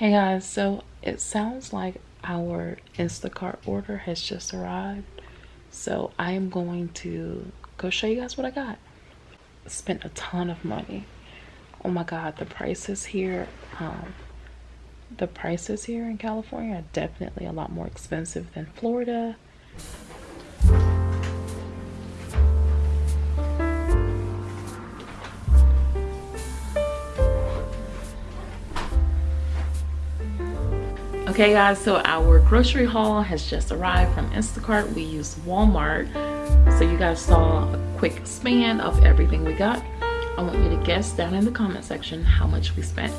Hey guys, so it sounds like our Instacart order has just arrived. So I am going to go show you guys what I got. Spent a ton of money. Oh my god, the prices here, um, the prices here in California are definitely a lot more expensive than Florida. Okay guys, so our grocery haul has just arrived from Instacart. We used Walmart. So you guys saw a quick span of everything we got. I want you to guess down in the comment section how much we spent.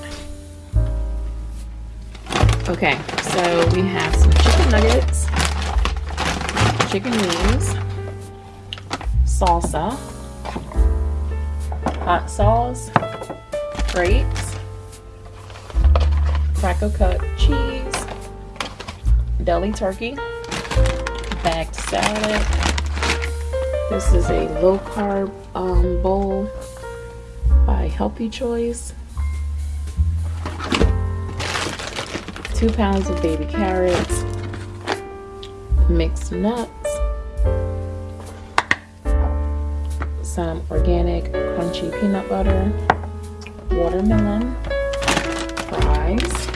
Okay, so we have some chicken nuggets, chicken wings, salsa, hot sauce, grapes, cracker cut cheese, deli turkey, bagged salad. This is a low carb um, bowl by Healthy Choice. Two pounds of baby carrots, mixed nuts, some organic crunchy peanut butter, watermelon, fries,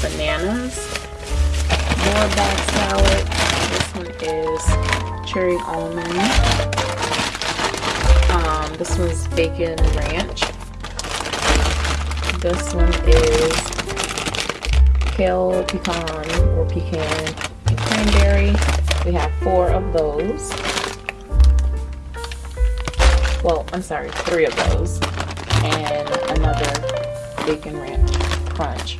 bananas, more bag salad. This one is cherry almond. Um, this one's bacon ranch. This one is kale pecan or pecan and cranberry. We have four of those. Well, I'm sorry, three of those. And another bacon ranch crunch.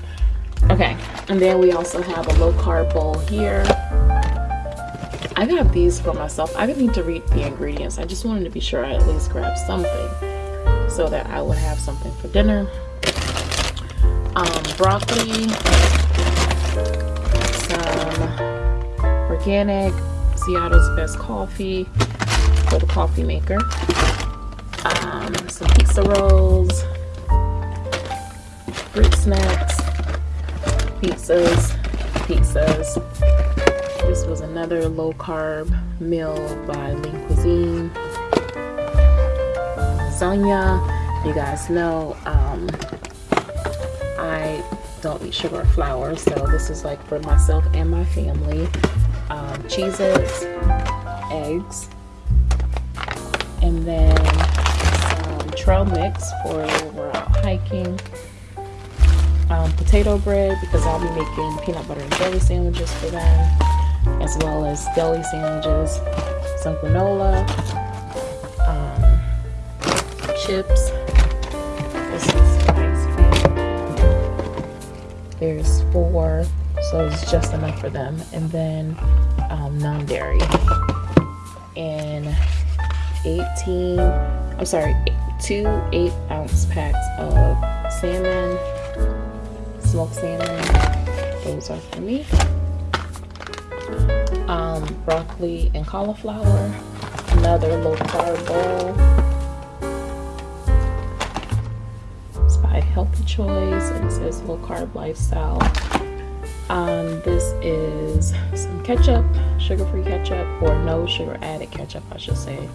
Okay, and then we also have a low carb bowl here. I got these for myself. I didn't need to read the ingredients. I just wanted to be sure I at least grabbed something so that I would have something for dinner. Um, broccoli, some organic Seattle's Best Coffee for the coffee maker, um, some pizza rolls, fruit snacks, pizzas, pizzas. This was another low carb meal by Lean Cuisine. Lasagna, you guys know um, I don't eat sugar or flour, so this is like for myself and my family. Um, cheeses, eggs, and then some trail mix for when we're out hiking um, potato bread because I'll be making peanut butter and jelly sandwiches for them as well as deli sandwiches some granola um, chips. This is ice cream there's four so it's just enough for them. And then um, non-dairy. And 18 I'm sorry two eight ounce packs of salmon salmon. Those are for me. Um, broccoli and cauliflower. Another low carb bowl. It's by Healthy Choice and it says low carb lifestyle. Um, this is some ketchup, sugar-free ketchup, or no sugar added ketchup, I should say.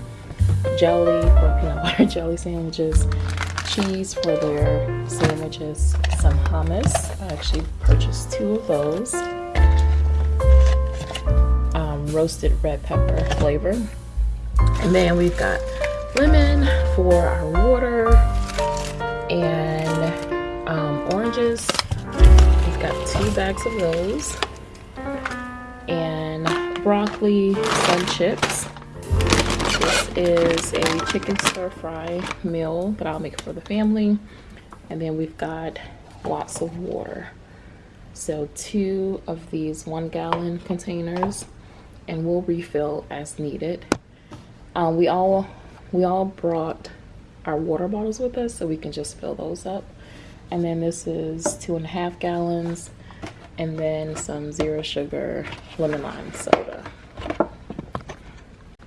Jelly for peanut butter jelly sandwiches cheese for their sandwiches, some hummus. I actually purchased two of those. Um, roasted red pepper flavor. And then we've got lemon for our water and um, oranges. We've got two bags of those and broccoli, sun chips is a chicken stir fry meal that I'll make for the family. And then we've got lots of water. So two of these one gallon containers and we'll refill as needed. Um, we all we all brought our water bottles with us so we can just fill those up. And then this is two and a half gallons and then some zero sugar lemon lime soda.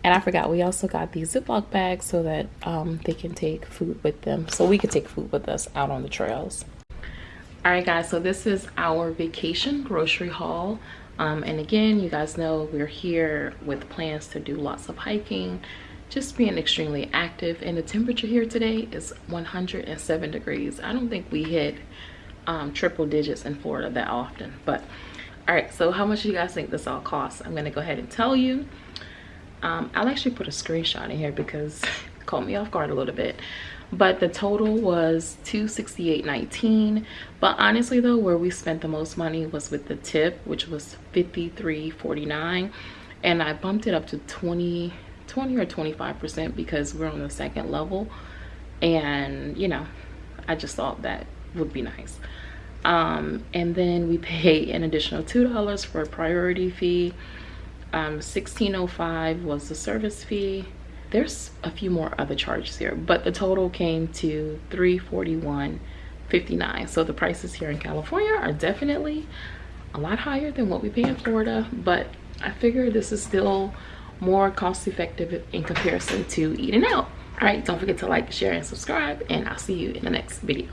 And I forgot, we also got these Ziploc bags so that um, they can take food with them. So we can take food with us out on the trails. all right guys so this is our vacation grocery haul. Um, and again you guys know we're here with plans to do lots of hiking just being extremely active. And the temperature here today is 107 degrees. I don't think we hit um, triple digits in florida that often but all right so how much do you guys think this all costs? I'm gonna go ahead and tell you um, i'll actually put a screenshot in here because it caught me off guard a little bit. But the total was 268.19 but honestly though where we spent the most money was with the tip which was 53.49 and i bumped it up to 20 20 or 25 percent because we're on the second level. And you know i just thought that would be nice. Um, and then we pay an additional two dollars for a priority fee um, 1605 was the service fee. There's a few more other charges here but the total came to 341.59 so the prices here in california are definitely a lot higher than what we pay in florida but i figure this is still more cost effective in comparison to eating out. All right don't forget to like share and subscribe and i'll see you in the next video